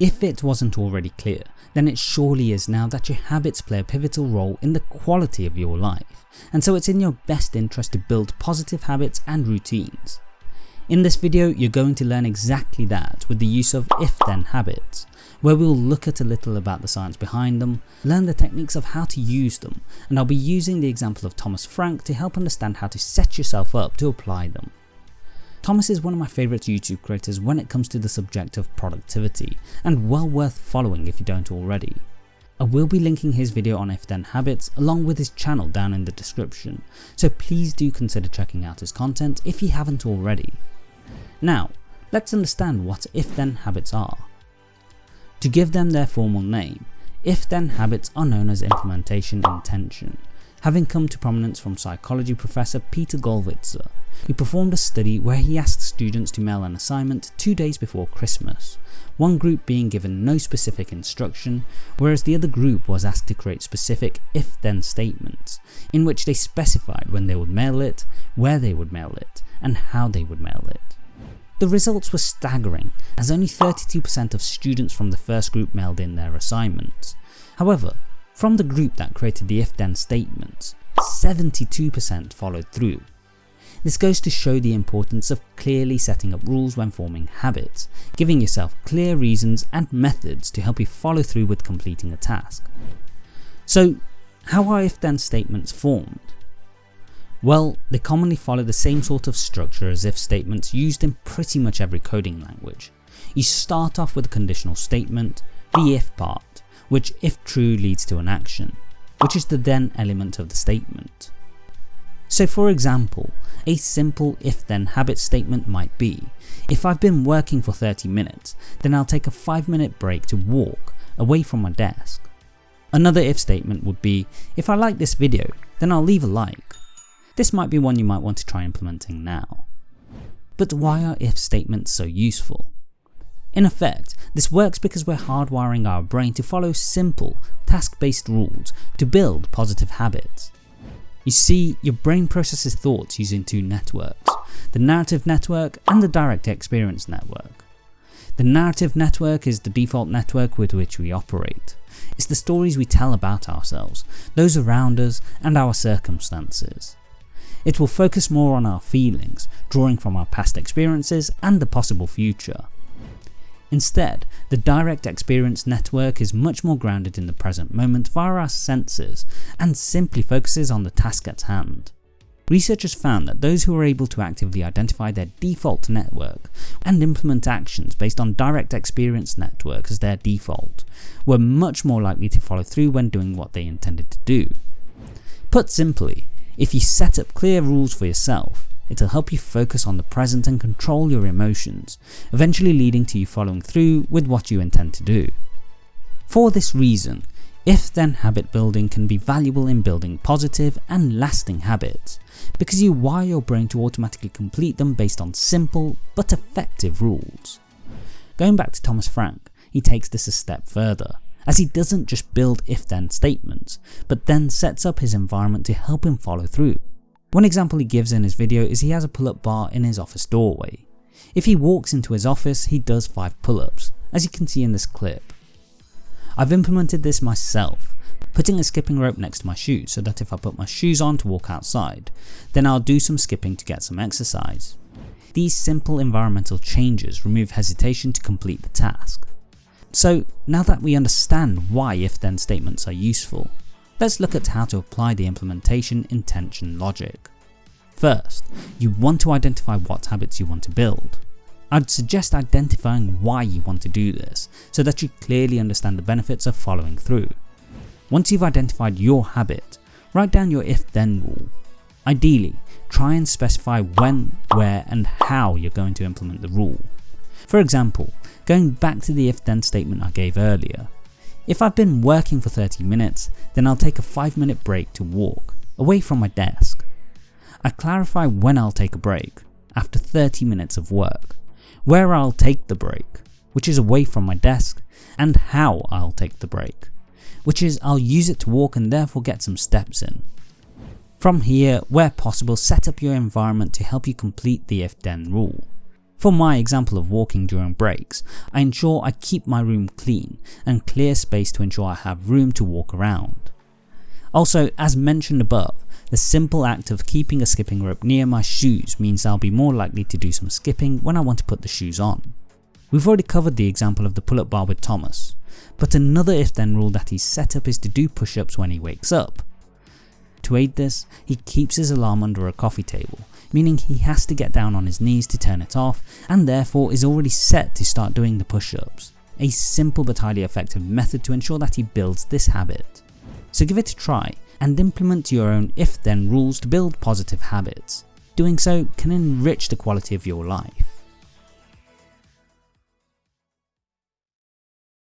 If it wasn't already clear, then it surely is now that your habits play a pivotal role in the quality of your life, and so it's in your best interest to build positive habits and routines. In this video you're going to learn exactly that with the use of if-then habits, where we'll look at a little about the science behind them, learn the techniques of how to use them, and I'll be using the example of Thomas Frank to help understand how to set yourself up to apply them. Thomas is one of my favourite YouTube creators when it comes to the subject of productivity, and well worth following if you don't already. I will be linking his video on if then habits along with his channel down in the description, so please do consider checking out his content if you haven't already. Now, let's understand what if-then habits are. To give them their formal name, if-then habits are known as implementation intention, having come to prominence from psychology professor Peter Gollwitzer, who performed a study where he asked students to mail an assignment two days before Christmas, one group being given no specific instruction, whereas the other group was asked to create specific if-then statements, in which they specified when they would mail it, where they would mail it, and how they would mail it. The results were staggering, as only 32% of students from the first group mailed in their assignments. However, from the group that created the if-then statements, 72% followed through. This goes to show the importance of clearly setting up rules when forming habits, giving yourself clear reasons and methods to help you follow through with completing a task. So how are if-then statements formed? Well, they commonly follow the same sort of structure as if statements used in pretty much every coding language. You start off with a conditional statement, the if part, which if true leads to an action, which is the then element of the statement. So for example, a simple if then habit statement might be, if I've been working for 30 minutes, then I'll take a 5 minute break to walk away from my desk. Another if statement would be, if I like this video, then I'll leave a like. This might be one you might want to try implementing now. But why are if statements so useful? In effect, this works because we're hardwiring our brain to follow simple, task-based rules to build positive habits. You see, your brain processes thoughts using two networks, the narrative network and the direct experience network. The narrative network is the default network with which we operate. It's the stories we tell about ourselves, those around us and our circumstances. It will focus more on our feelings, drawing from our past experiences and the possible future. Instead, the direct experience network is much more grounded in the present moment via our senses and simply focuses on the task at hand. Researchers found that those who were able to actively identify their default network and implement actions based on direct experience network as their default were much more likely to follow through when doing what they intended to do. Put simply, if you set up clear rules for yourself, it'll help you focus on the present and control your emotions, eventually leading to you following through with what you intend to do. For this reason, if-then habit building can be valuable in building positive and lasting habits, because you wire your brain to automatically complete them based on simple but effective rules. Going back to Thomas Frank, he takes this a step further as he doesn't just build if-then statements, but then sets up his environment to help him follow through. One example he gives in his video is he has a pull-up bar in his office doorway. If he walks into his office, he does 5 pull-ups, as you can see in this clip. I've implemented this myself, putting a skipping rope next to my shoes so that if I put my shoes on to walk outside, then I'll do some skipping to get some exercise. These simple environmental changes remove hesitation to complete the task. So now that we understand why if-then statements are useful, let's look at how to apply the implementation intention logic. First, you want to identify what habits you want to build. I'd suggest identifying why you want to do this, so that you clearly understand the benefits of following through. Once you've identified your habit, write down your if-then rule. Ideally, try and specify when, where and how you're going to implement the rule. For example, going back to the if then statement I gave earlier, if I've been working for 30 minutes, then I'll take a 5 minute break to walk, away from my desk. I clarify when I'll take a break, after 30 minutes of work, where I'll take the break, which is away from my desk, and how I'll take the break, which is I'll use it to walk and therefore get some steps in. From here, where possible set up your environment to help you complete the if then rule. For my example of walking during breaks, I ensure I keep my room clean and clear space to ensure I have room to walk around. Also, as mentioned above, the simple act of keeping a skipping rope near my shoes means I'll be more likely to do some skipping when I want to put the shoes on. We've already covered the example of the pull-up bar with Thomas, but another if then rule that he's set up is to do push-ups when he wakes up. To aid this, he keeps his alarm under a coffee table, meaning he has to get down on his knees to turn it off and therefore is already set to start doing the push-ups. A simple but highly effective method to ensure that he builds this habit. So give it a try and implement your own if then rules to build positive habits. Doing so can enrich the quality of your life.